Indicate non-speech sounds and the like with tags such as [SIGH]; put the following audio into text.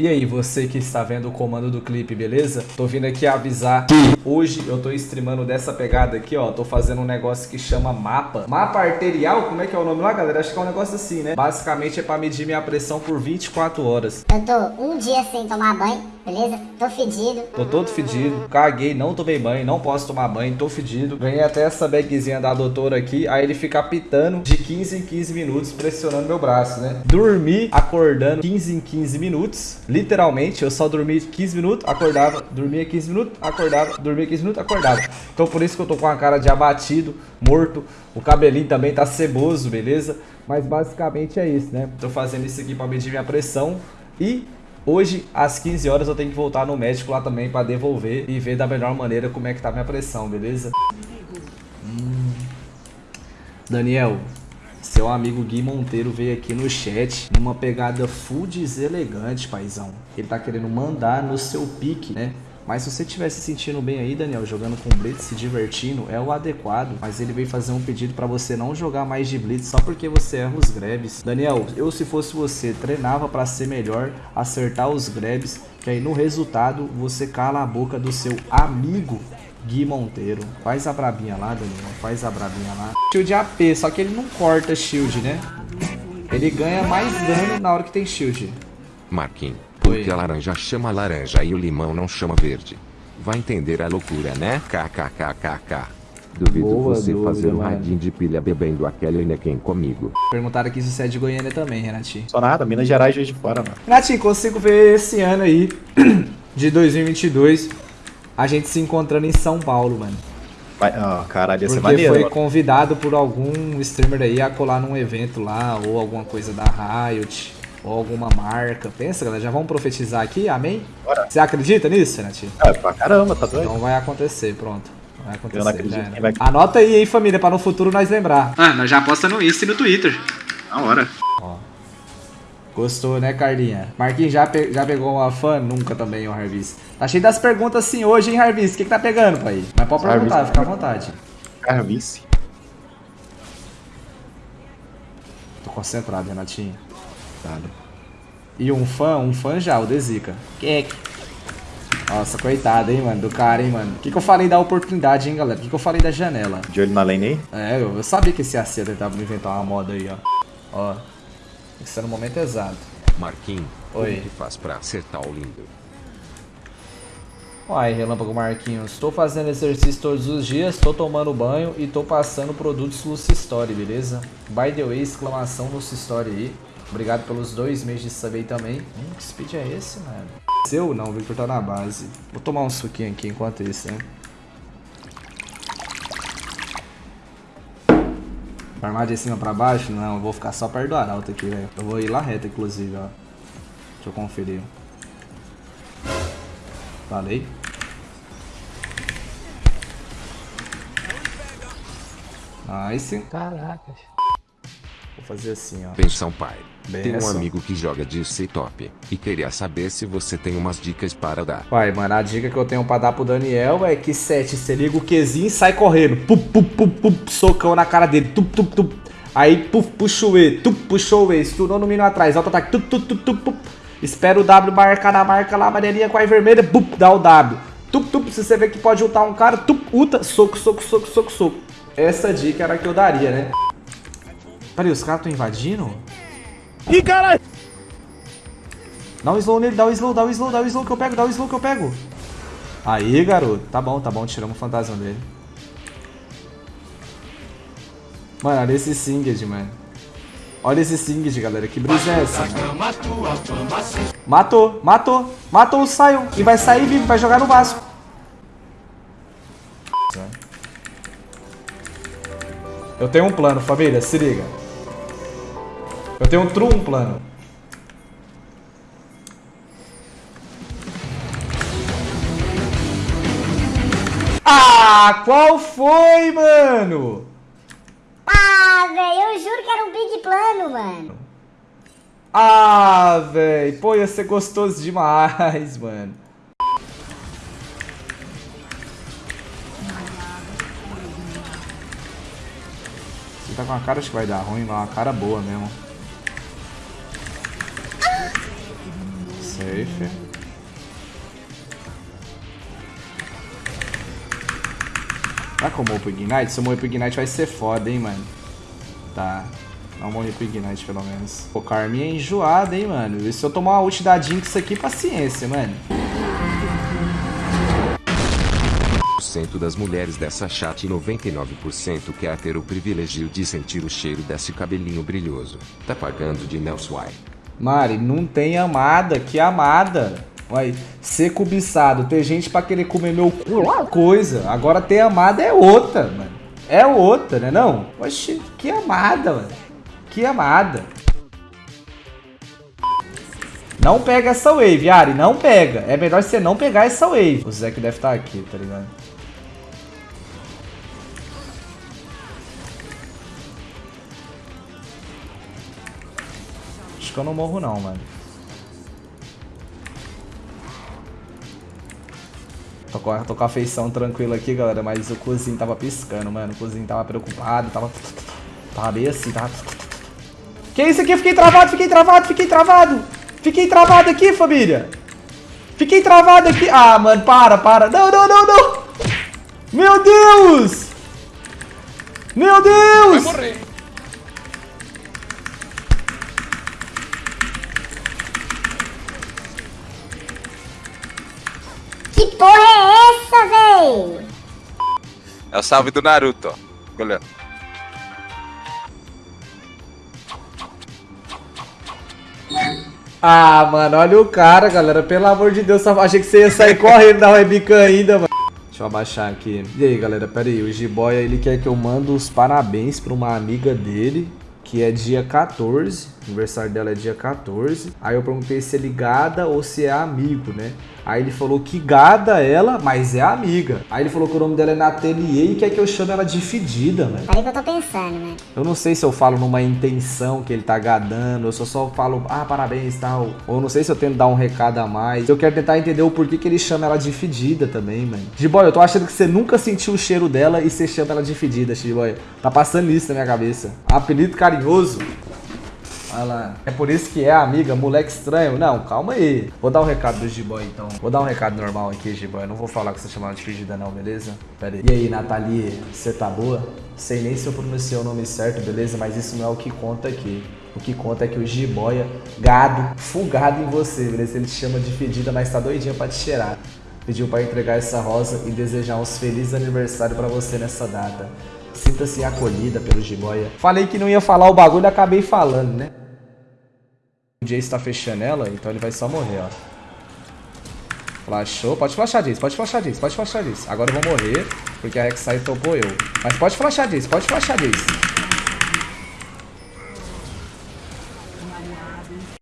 E aí, você que está vendo o comando do clipe, beleza? Tô vindo aqui avisar que hoje eu tô streamando dessa pegada aqui, ó. Tô fazendo um negócio que chama mapa. Mapa arterial? Como é que é o nome lá, galera? Acho que é um negócio assim, né? Basicamente é pra medir minha pressão por 24 horas. Eu tô um dia sem tomar banho, beleza? Tô fedido. Tô todo fedido, caguei, não tomei banho, não posso tomar banho, tô fedido. Ganhei até essa bagzinha da doutora aqui, aí ele fica pitando de 15 em 15 minutos, pressionando meu braço, né? Dormi acordando 15 em 15 minutos, literalmente, eu só dormi 15 minutos, acordava, dormia 15 minutos, acordava, dormia 15 minutos, acordava. Então por isso que eu tô com a cara de abatido, morto, o cabelinho também tá ceboso, beleza? Mas basicamente é isso, né? Tô fazendo isso aqui pra medir minha pressão e Hoje, às 15 horas, eu tenho que voltar no médico lá também pra devolver e ver da melhor maneira como é que tá minha pressão, beleza? Hum. Daniel, seu amigo Gui Monteiro veio aqui no chat numa pegada full deselegante, paizão. Ele tá querendo mandar no seu pique, né? Mas se você estiver se sentindo bem aí, Daniel, jogando com Blitz, se divertindo, é o adequado. Mas ele veio fazer um pedido para você não jogar mais de Blitz só porque você erra os grabs. Daniel, eu se fosse você, treinava para ser melhor, acertar os grabs, que aí no resultado você cala a boca do seu amigo Gui Monteiro. Faz a brabinha lá, Daniel. Faz a brabinha lá. Shield AP, só que ele não corta shield, né? Ele ganha mais dano na hora que tem shield. Marquinhos, porque Oi. a laranja chama laranja e o limão não chama verde. Vai entender a loucura, né? KKKKK. Duvido Boa você dúvida, fazer um mano. radinho de pilha bebendo aquele Nequem comigo. Perguntaram aqui se você é de Goiânia também, Renatinho. Só nada, Minas Gerais, Juiz de Fora, mano. Renatinho, consigo ver esse ano aí, [CLEARS THROAT] de 2022, a gente se encontrando em São Paulo, mano. Vai, ó, caralho, ia ser Porque maneiro. foi mano. convidado por algum streamer aí a colar num evento lá, ou alguma coisa da Riot, ou alguma marca. Pensa, galera, já vamos profetizar aqui, amém? Bora. Você acredita nisso, Renatinho? Ah, pra caramba, tá doido? Então vai acontecer, pronto. Vai acontecer. Eu não acredito, quem vai- Anota aí, hein, família, pra no futuro nós lembrar. Ah, nós já aposta no Insta e no Twitter. Na hora. Ó. Gostou, né, Carlinha? Marquinhos já, pe- já pegou uma fã? Nunca também, o Harvis. Tá cheio das perguntas assim hoje, hein, Harvis? O que, que tá pegando, pai? Mas pode perguntar, Harvis. fica à vontade. Carvice. Tô concentrado, Renatinho. Dado. E um fã, um fã já, o Dezica. Que Nossa, coitado, hein, mano, do cara, hein, mano. O que, que eu falei da oportunidade, hein, galera? O que, que eu falei da janela? De olho na lane aí. É, eu, eu sabia que esse AC ia tentar inventar uma moda aí, ó. Ó. Tem que ser no momento exato. Marquinhos, Oi. como que faz pra acertar o lindo? Uai, Relâmpago Marquinhos, estou fazendo exercício todos os dias, estou tomando banho e estou passando produtos Lucy Story, beleza? By the way, exclamação Lucy Story aí. Obrigado pelos dois meses de sub aí também. Hum, que speed é esse, mano? Seu não, o Victor tá na base. Vou tomar um suquinho aqui enquanto isso, né? Armar de cima pra baixo? Não, eu vou ficar só perto do arauto aqui, velho. Eu vou ir lá reto, inclusive, ó. Deixa eu conferir. Falei. Nice. Caracas. Vou fazer assim, ó. Pensão pai. Bem tem um amigo que joga de C-Top e queria saber se você tem umas dicas para dar. Pai, mano, a dica que eu tenho pra dar pro Daniel é que 7, você liga o Qzinho e sai correndo. Pup, pup, pup, pup, socão na cara dele. Tup, tup, tup. Aí, puf, puxa o E. Tup, puxou o E. Estourou no mino atrás. Alto ataque. Tup, tup, tup, tup, pup. Espera o W marcar na marca lá, amarelinha com a vermelha. Pup, dá o W. Tup, tup. Se você vê que pode ultar um cara, tup, ulta. Soco, soco, soco, soco, soco. Essa dica era a que eu daria, né? Peraí, os caras estão invadindo? Ih, caralho! Dá um slow nele, dá um slow, dá um slow, dá um slow que eu pego, dá um slow que eu pego. Aí, garoto. Tá bom, tá bom, tiramos o fantasma dele. Mano, olha esse Singed, mano. Olha esse Singed, galera. Que brisa é essa, mano? Matou, matou. Matou o Sion. E vai sair vivo, vai jogar no Vasco. Eu tenho um plano, família. Se liga. Eu tenho um true um plano. Ah, qual foi, mano? Ah, velho, eu juro que era um big plano, mano. Ah, velho. Pô, ia ser gostoso demais, [LAUGHS] mano. Você tá com uma cara, acho que vai dar ruim, mas uma cara boa mesmo. Safe. Será que eu morro pro Ignite? Se eu morrer pro Ignite vai ser foda, hein, mano. Tá. Não morrer pro Ignite, pelo menos. Pô, Carminha é enjoada, hein, mano. E se eu tomar uma ult da Jinx aqui, paciência, mano. cento das mulheres dessa chat e 99% quer ter o privilégio de sentir o cheiro desse cabelinho brilhoso. Tá pagando de Nelson Mari, não tem amada, que amada. Vai ser cobiçado, ter gente pra querer comer meu cu, é coisa. Agora ter amada é outra, mano. É outra, né não? Oxi, que amada, mano. Que amada. Não pega essa wave, Ari, não pega. É melhor você não pegar essa wave. O Zeke deve estar aqui, tá ligado? Acho que eu não morro não, mano. Tô com, tô com a feição tranquila aqui, galera, mas o cozinho tava piscando, mano. O cozinho tava preocupado, tava... Tava bem assim, tava... Que isso aqui? Fiquei travado, fiquei travado, fiquei travado! Fiquei travado aqui, família! Fiquei travado aqui! Ah, mano, para, para! Não, não, não, não! Meu Deus! Meu Deus! Vai morrer! Que porra é essa, véi? É o salve do Naruto, ó. Olhando. Ah, mano, olha o cara, galera. Pelo amor de Deus, achei que você ia sair correndo da webcam ainda, mano. Deixa eu abaixar aqui. E aí, galera, pera aí. O G-Boy, ele quer que eu mando os parabéns pra uma amiga dele, que é dia 14 aniversário dela é dia 14. Aí eu perguntei se é ligada ou se é amigo, né? Aí ele falou que gada ela, mas é amiga. Aí ele falou que o nome dela é Nathalie e quer que eu chame ela de fedida, mano. Aí que eu tô pensando, né? Eu não sei se eu falo numa intenção que ele tá gadando, eu só falo, ah, parabéns tal. Ou não sei se eu tento dar um recado a mais. Eu quero tentar entender o porquê que ele chama ela de fedida também, mano. G-Boy, eu tô achando que você nunca sentiu o cheiro dela e você chama ela de fedida, G-Boy. Tá passando isso na minha cabeça. Apelido carinhoso. Olha lá. É por isso que é, amiga, moleque estranho. Não, calma aí. Vou dar um recado do G-Boy, então. Vou dar um recado normal aqui, G-Boy. Não vou falar que você chamava de fingida não, beleza? Pera aí. E aí, Nathalie, você tá boa? Sei nem se eu pronunciei o nome certo, beleza? Mas isso não é o que conta aqui. O que conta é que o G-Boy, gado, fugado em você, beleza? Ele te chama de fedida, mas tá doidinho pra te cheirar. Pediu pra entregar essa rosa e desejar uns felizes aniversário pra você nessa data. Sinta-se acolhida pelo Jiboia. Falei que não ia falar o bagulho, acabei falando, né? O Jace tá fechando ela, então ele vai só morrer, ó. Flashou. Pode flashar, Jace. Pode flashar, Jace. Pode flashar, Jace. Agora eu vou morrer, porque a Rek'Sai topou eu. Mas pode flashar, Jace. Pode flashar, Jace.